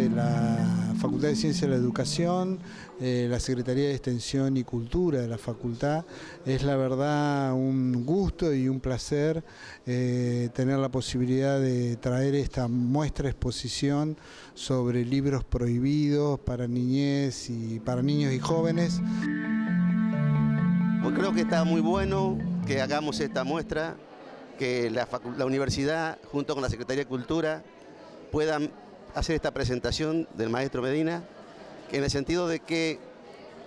desde la Facultad de Ciencia de la Educación, eh, la Secretaría de Extensión y Cultura de la Facultad. Es la verdad un gusto y un placer eh, tener la posibilidad de traer esta muestra exposición sobre libros prohibidos para niñez y para niños y jóvenes. Pues creo que está muy bueno que hagamos esta muestra, que la, la universidad junto con la Secretaría de Cultura puedan hacer esta presentación del maestro Medina, en el sentido de que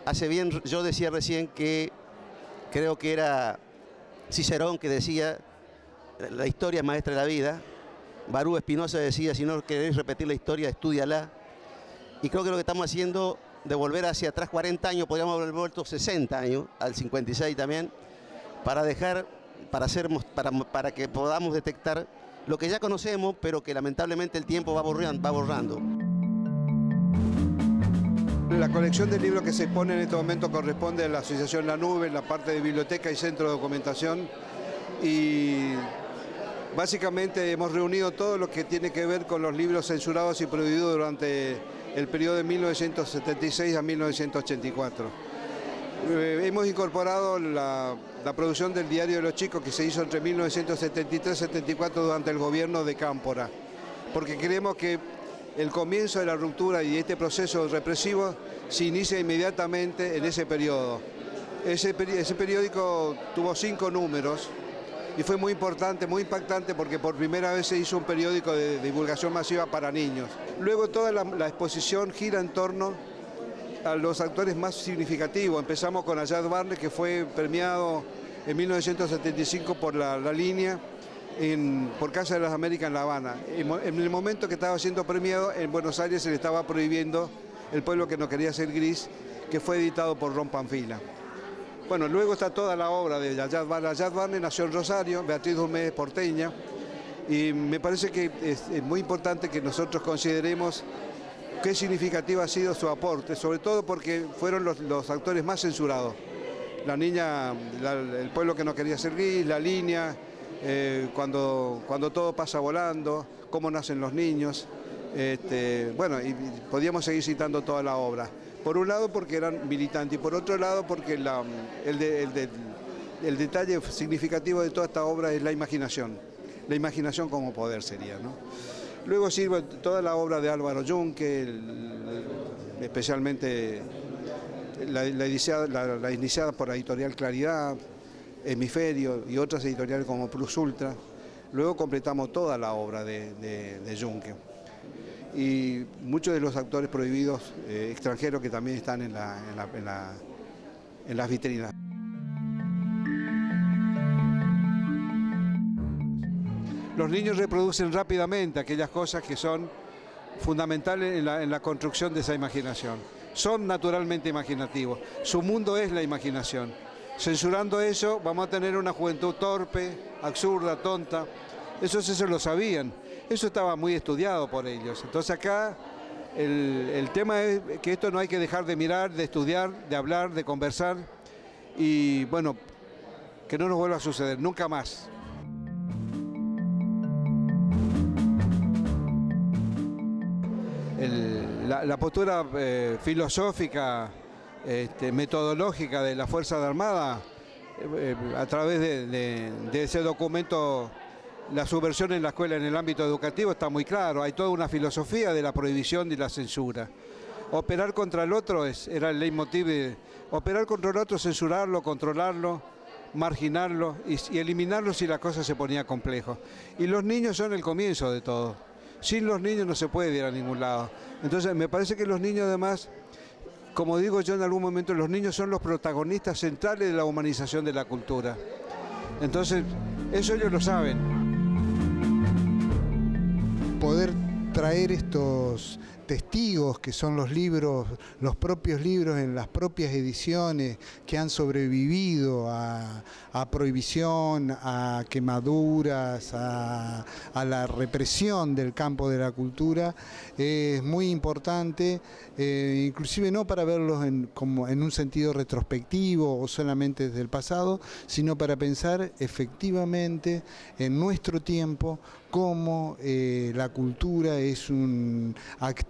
hace bien, yo decía recién que creo que era Cicerón que decía, la historia es maestra de la vida, Barú Espinosa decía, si no queréis repetir la historia, estudiala, y creo que lo que estamos haciendo de volver hacia atrás 40 años, podríamos haber vuelto 60 años, al 56 también, para dejar, para, hacer, para, para que podamos detectar lo que ya conocemos, pero que lamentablemente el tiempo va borrando. La colección de libros que se expone en este momento corresponde a la Asociación La Nube, en la parte de biblioteca y centro de documentación. Y básicamente hemos reunido todo lo que tiene que ver con los libros censurados y prohibidos durante el periodo de 1976 a 1984. Eh, hemos incorporado la, producción del Diario de los Chicos que se hizo entre 1973 y 74 durante el gobierno de Cámpora, porque creemos que el comienzo de la ruptura y este proceso represivo se inicia inmediatamente en ese periodo. Ese, periódico tuvo cinco números y fue muy importante, muy impactante porque por primera vez se hizo un periódico de divulgación masiva para niños. Luego toda la, la exposición gira en torno a los actores más significativos. Empezamos con Ayad Barnes, que fue premiado en 1975 por la, línea por Casa de las Américas en La Habana. En, el momento que estaba siendo premiado, en Buenos Aires se le estaba prohibiendo El pueblo que no quería ser gris, que fue editado por Ron Panfila. Bueno, luego está toda la obra de Ayad Barnes. Ayad Barnes nació en Rosario, Beatriz Dumés porteña, y me parece que es muy importante que nosotros consideremos qué significativo ha sido su aporte, sobre todo porque fueron los, actores más censurados. La niña, el pueblo que no quería ser la línea, eh, cuando, cuando todo pasa volando, cómo nacen los niños. Este, bueno, y podíamos seguir citando toda la obra. Por un lado porque eran militantes y por otro lado porque el, el detalle significativo de toda esta obra es la imaginación. La imaginación como poder sería, ¿no? Luego sirve toda la obra de Álvaro Junque, especialmente la, iniciada, por la editorial Claridad, Hemisferio y otras editoriales como Plus Ultra. Luego completamos toda la obra de, de. Y muchos de los actores prohibidos eh, extranjeros que también están en, en las vitrinas. Los niños reproducen rápidamente aquellas cosas que son fundamentales en la, construcción de esa imaginación. Son naturalmente imaginativos. Su mundo es la imaginación. Censurando eso vamos a tener una juventud torpe, absurda, tonta. Eso, eso lo sabían. Eso estaba muy estudiado por ellos. Entonces acá el tema es que esto no hay que dejar de mirar, de estudiar, de hablar, de conversar y bueno, que no nos vuelva a suceder, nunca más. La, postura eh, filosófica, este, metodológica de la Fuerza Armada, eh, eh, a través de, ese documento, la subversión en la escuela en el ámbito educativo está muy claro, hay toda una filosofía de la prohibición y la censura. Operar contra el otro era el leitmotiv de operar contra el otro, censurarlo, controlarlo, marginarlo y, y eliminarlo si la cosa se ponía complejo. Y los niños son el comienzo de todo. Sin los niños no se puede ir a ningún lado. Entonces me parece que los niños además, como digo yo en algún momento, los niños son los protagonistas centrales de la humanización de la cultura. Entonces, eso ellos lo saben. Poder traer estos testigos que son los libros, los propios libros en las propias ediciones que han sobrevivido a, prohibición, a quemaduras, a, la represión del campo de la cultura, es muy importante, eh, inclusive no para verlos en, como en un sentido retrospectivo o solamente desde el pasado, sino para pensar efectivamente en nuestro tiempo cómo eh, la cultura es un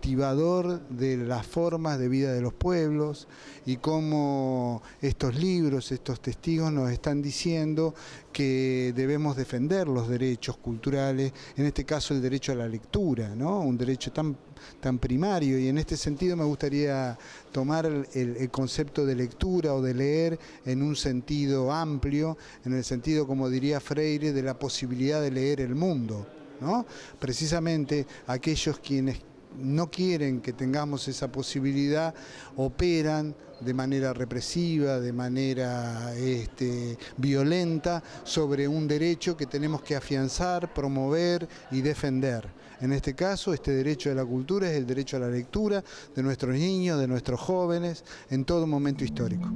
activador de las formas de vida de los pueblos y cómo estos libros, estos testigos nos están diciendo que debemos defender los derechos culturales, en este caso el derecho a la lectura, ¿no? un derecho tan, tan primario y en este sentido me gustaría tomar el, el concepto de lectura o de leer en un sentido amplio, en el sentido, como diría Freire, de la posibilidad de leer el mundo. ¿no? Precisamente aquellos quienes no quieren que tengamos esa posibilidad, operan de manera represiva, de manera este, violenta, sobre un derecho que tenemos que afianzar, promover y defender. En este caso, este derecho de la cultura es el derecho a la lectura de nuestros niños, de nuestros jóvenes, en todo momento histórico.